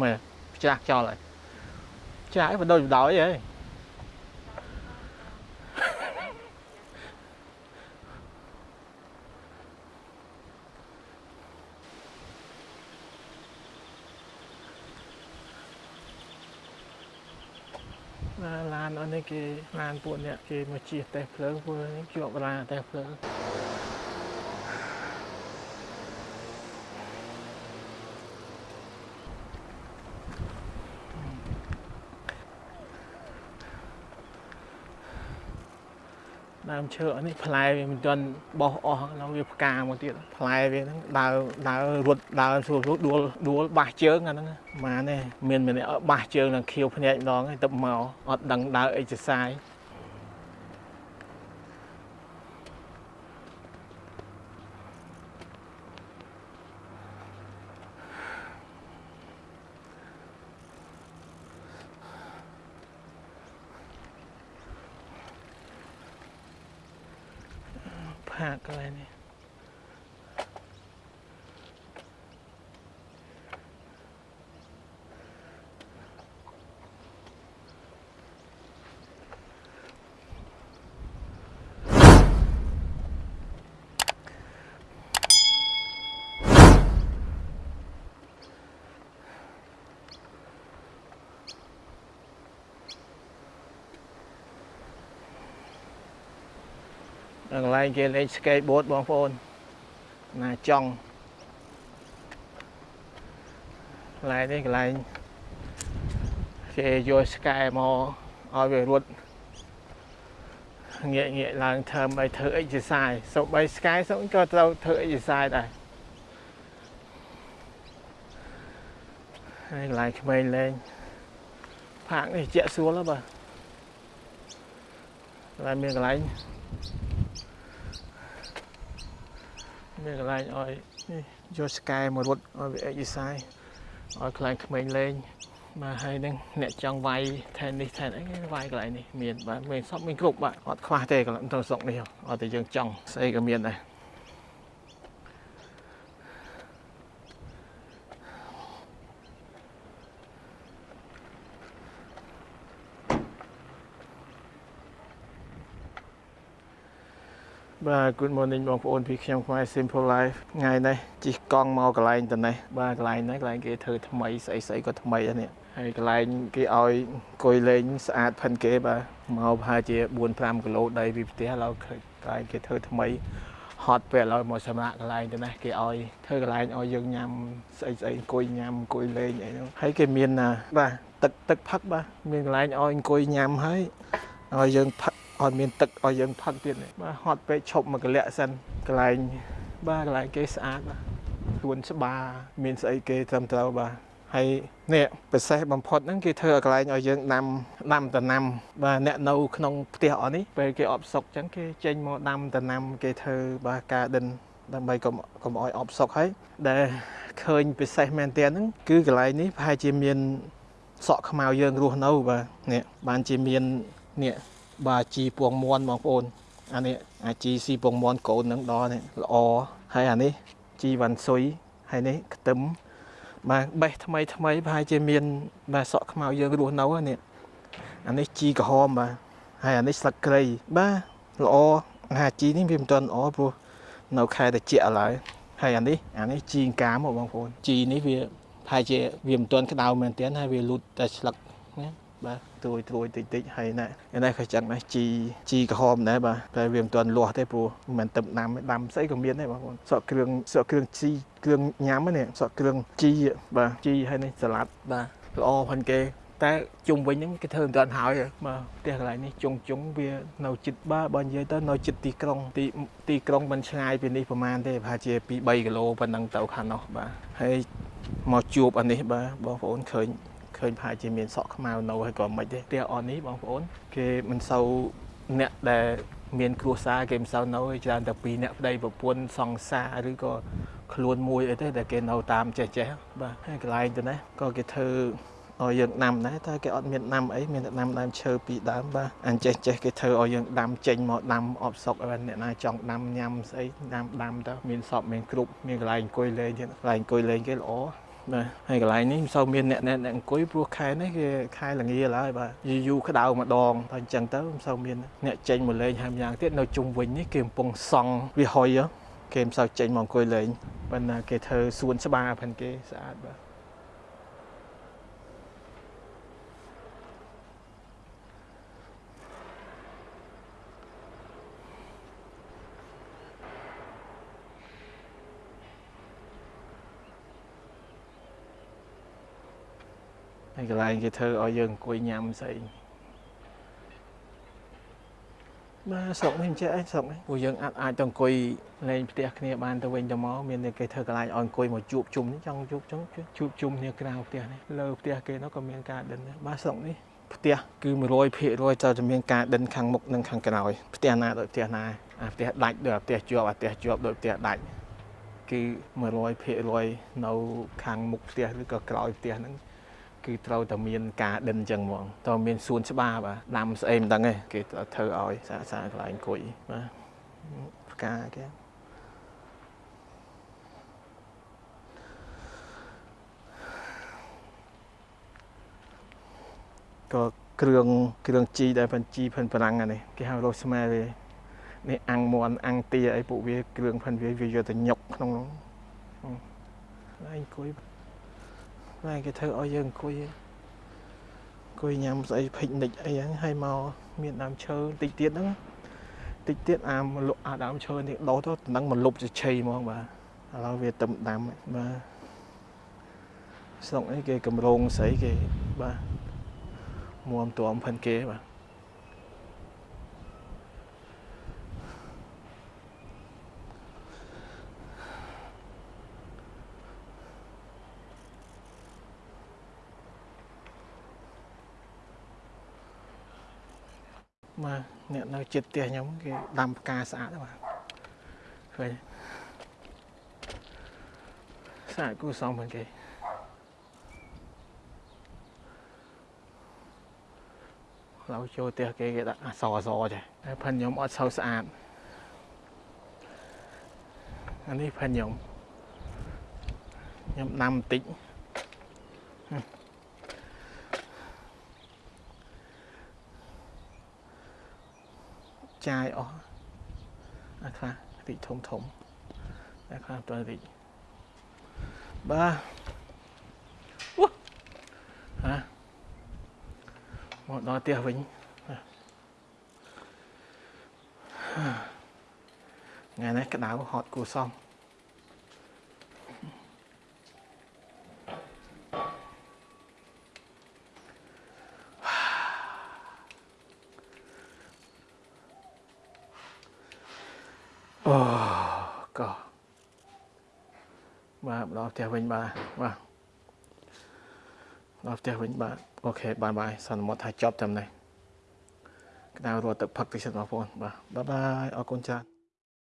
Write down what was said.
មើលច្រាស់ចោលហើយច្រាស់ឲ្យបដូរបដោយហីឡានឡានអត់នេះគេឡានពួកអ្នកគេមកជិះតេះភ្លើងពួកនេះជាប់ឡានតេះភ្លើង ដើមឈើអានេះផ្លែវាមិនទាន់បោះអស់ឡើយវាផ្កាមកទៀតផ្លែវាហ្នឹងដើរដើររត់ដើរស្រួលស្រួលដួលដួលបាសជើងអាហ្នឹងម៉ានេះមានម្នាក់បាសជើងនឹងខៀវភ្នែកម្ដងហើយទៅមកអត់ដឹងដើរអីចសាយ ផាកកន្លែងនេះ កន្លែងគេលេង skateboard បងប្អូនណាចង់កន្លែងនេះកន្លែងគេយក sky មកឲ្យវារត់ងាកងាកឡើងធ្វើឲ្យធ្វើ exercise សូម្បី sky សូមក៏ត្រូវធ្វើ exercise ដែរហើយកន្លែងក្មេងលេងផាកនេះជាក់ស្រួលហ៎បាទកន្លែងមានកន្លែង មានកន្លែងឲ្យនេះយកស្កែមករត់ឲ្យវាអេកសាយឲ្យខ្លាំងក្មេងលេងបាទហើយនឹងអ្នកចង់វាយថែនេះថែអីវាយកន្លែងនេះមានបាទមានសពមានគ្រប់បាទអត់ខ្វះទេកន្លែងទៅស្រុកនេះអត់តែយើងចង់ស្អីក៏មានដែរ បាទ Good morning បងប្អូនពីខ្ញុំខ្មែរ Simple Life ថ្ងៃនេះជិះកង់មកកន្លែងទៅនេះបាទកន្លែងនេះកន្លែងគេធ្វើថ្មីស្អីស្អីក៏ថ្មីដែរនេះហើយកន្លែងគេឲ្យអង្គុយលេងស្អាតផិនគេបាទមកប្រហែលជា4 5គីឡូដីពីផ្ទះឡើយកន្លែងគេធ្វើថ្មីហត់ពេលឥឡូវមកសម្រាប់កន្លែងទៅនេះគេឲ្យធ្វើកន្លែងឲ្យយើងញ៉ាំស្អីស្អីអង្គុយញ៉ាំអង្គុយលេងអីហ្នឹងហើយគេមានបាទទឹកទឹកផឹកបាទមានកន្លែងឲ្យអង្គុយញ៉ាំហើយឲ្យយើងផឹក អត់មានទឹកឲ្យយើងផឹកទៀតបាទហត់ពេកឈប់មកកលៈសិនកន្លែងបាទកន្លែងគេស្អាតបាទខ្លួនច្បារមានស្អីគេត្រឹមត្រូវបាទហើយនេះពិសេសបំផុតហ្នឹងគេធ្វើឲ្យកន្លែងឲ្យយើងដាំដាំដំណាំបាទអ្នកនៅក្នុងផ្ទះអស់នេះពេលគេអបសុកអញ្ចឹងគេចេញមកដាំដំណាំគេធ្វើបាទ garden ដើម្បីកុំកុំឲ្យអបសុកហើយដែលឃើញពិសេសមែនតើហ្នឹងគឺកន្លែងនេះប្រហែលជាមានសក់ខ្មៅយើងរស់នៅបាទនេះបានជាមាននេះ បាទជីពងមន់បងប្អូនអានេះអាជីស៊ីពងមន់កូននឹងដល់នេះល្អហើយអានេះជីវ៉ាន់ស៊ុយហើយនេះខ្ទឹមបាទបេះថ្មីថ្មីប្រហែលជាមានបាទសក់ខ្មៅយើងរស់នៅនេះអានេះជីក្រហមបាទហើយអានេះស្លឹកគ្រៃបាទល្អអាជីនេះវាមិនទាន់ល្អព្រោះនៅខែត្រជាក់ឡើយហើយអានេះអានេះជីកាមបងប្អូនជីនេះវាប្រហែលជាវាមិនទាន់ក្តៅមែនទែនហើយវាលូតតែស្លឹកណា បាទត្រួយត្រួយតិចតិចហើយណែណែក៏ចឹងដែរជីជីក្រហមដែរបាទតែវាមិនទាន់លាស់ទេព្រោះមិនមែនទឹកដាំដាំស្អីក៏មានដែរបងប្អូនសក់គ្រឿងសក់គ្រឿងជីគ្រឿងញ៉ាំនេះសក់គ្រឿងជីបាទជីហើយនេះសាឡាត់បាទល្អផងគេតែជុំវិញហ្នឹងគេធ្វើមិនទាន់ហើយបាទផ្ទះកន្លែងនេះជុងជុងវានៅចិត្តបាទបើនិយាយទៅនៅចិត្តទីក្រុងទីទីក្រុងមិនឆ្ងាយពីនេះប្រហែលទេប្រហែលជា2 3គីឡូប៉ុណ្ណឹងទៅខាងនោះបាទហើយមកជួបអានេះបាទបងប្អូនឃើញ ឃើញប្រហែលជាមានសក់ខ្មៅនៅហើយក៏មិនទេផ្ទះអននេះបងប្អូន គេមិនសូវអ្នកដែលមាន គ្រួសារគេមិនសូវនៅច្រើនតែពីរអ្នកប្តីប្រពន្ធសង្សារឬក៏ខ្លួនមួយអីទេដែលគេនៅតាមចេះចេះបាទហើយកន្លែងទៅនេះក៏គេធ្វើឲ្យយើងដាំដែរតែគេអត់មានដាំអីមានតែដាំដើមឈើពីរដើមបាទអញ្ចេះចេះគេធ្វើឲ្យយើងដាំចេញមកដាំអបសុកឲ្យអ្នកណាចង់ដាំញ៉ាំស្អីដាំដាំទៅមានសពមានគ្រប់មានកន្លែងអង្គុយលេងទៀតកន្លែងអង្គុយលេងគេល្អ បបាទហើយកន្លែងនេះមិនសូវមានអ្នកអ្នកអ្នកអង្គុយព្រោះខែនេះគេខែល្ងាឡើយបាទយូរយូរក្តៅម្ដងតែអញ្ចឹងទៅមិនសូវមានអ្នកចេញមកលេងហើយម្យ៉ាងទៀតនៅជុំវិញនេះគេកំពុងសង់វាហុយគេមិនសូវចេញមកអង្គុយលេងប៉ុន្តែគេធ្វើសួនច្បារផងគេស្អាតបាទ ហើយកន្លែងគេធ្វើឲ្យយើងអង្គុយញ៉ាំស្អីបាទស្រុកនេះមិនចេះអីស្រុកនេះពួកយើងអាចអាចទៅអង្គុយលេងផ្ទះគ្នាបានទៅវិញទៅមកមានតែគេធ្វើកន្លែងឲ្យអង្គុយមកជួបជុំចង់ជួបចង់ជួបជុំគ្នាក្រៅផ្ទះនេះលើផ្ទះគេនោះក៏មានការដិនដែរបាទស្រុកនេះផ្ទះគឺ100%ត្រូវតែមានការដិនខាងមុខនិងខាងក្រោយផ្ទះណាដូចផ្ទះណាអាផ្ទះដាច់ដូចផ្ទះជាប់អាផ្ទះជាប់ដូចផ្ទះដាច់គឺ100%នៅខាងមុខផ្ទះឬក៏ក្រោយផ្ទះហ្នឹង គឺត្រូវតែមានការដិនអញ្ចឹងហ្មងត្រូវមានសួនច្បារបាទដាំស្អីមិនដឹងទេគេធ្វើឲ្យសាកសាកន្លែងអង្គុយបាទផ្កាគេក៏គ្រឿងគ្រឿងជីដែលផិនជីផិនប្រាំងអានេះគេហៅរស់ស្មែវានេះអាំងមន់អាំងទាអីពួកវាគ្រឿងផិនវាវាយកទៅញុកក្នុងនោះអង្គុយ ណាគេធ្វើឲ្យយើងអង្គុយអង្គុយញ៉ាំស្អីភិកនិចអីហ្នឹងហើយមកមានដើមឈើតិចទៀតហ្នឹងតិចទៀតអាមលក់អាដើមឈើនេះដោទៅតំណឹងមកលុបជឆីហ្មងបាទឥឡូវវាទឹមដាំបាទស្រុកនេះគេកម្រងស្អីគេបាទមួមទួមផិនគេបាទ បាទអ្នកនៅចិត្តផ្ទះខ្ញុំគេដាំផ្កាស្អាតបាទឃើញស្អាតគួរសមផងគេឡូវចូលផ្ទះគេគេដាក់អសអសចេះតែផិនខ្ញុំអត់សូវស្អាតអានេះផិនខ្ញុំខ្ញុំដាំបន្តិច ចាយអស់អាខ្លះរីកធំធំអាខ្លះតើរីកបាទអូហាមកដល់ផ្ទះវិញថ្ងៃនេះក្តៅហត់គួរសម អូក៏បាទដល់ផ្ទះវិញបាទបាទដល់ផ្ទះវិញបាទអូខេបាយបាយសន្មតថាចប់តាមនេះក្តៅរត់ទឹកផឹកតិចសិនបងប្អូនបាទបាយបាយអរគុណច្រើន